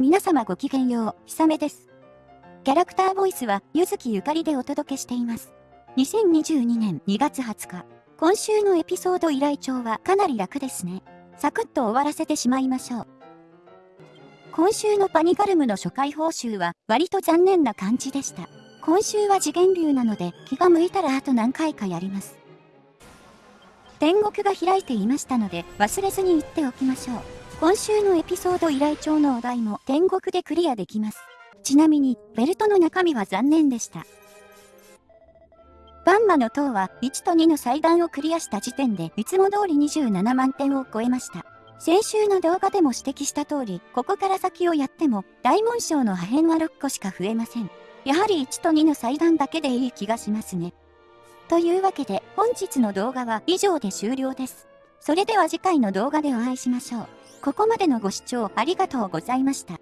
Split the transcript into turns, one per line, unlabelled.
皆様ごきげんよう、ひさめです。キャラクターボイスは、ゆずきゆかりでお届けしています。2022年2月20日、今週のエピソード依頼帳はかなり楽ですね。サクッと終わらせてしまいましょう。今週のパニガルムの初回報酬は割と残念な感じでした。今週は次元流なので気が向いたらあと何回かやります。天国が開いていましたので忘れずに言っておきましょう。今週のエピソード依頼帳のお題も天国でクリアできます。ちなみに、ベルトの中身は残念でした。バンマの塔は1と2の祭壇をクリアした時点でいつも通り27万点を超えました。先週の動画でも指摘した通り、ここから先をやっても大紋章の破片は6個しか増えません。やはり1と2の祭壇だけでいい気がしますね。というわけで本日の動画は以上で終了です。それでは次回の動画でお会いしましょう。ここまでのご視聴ありがとうございました。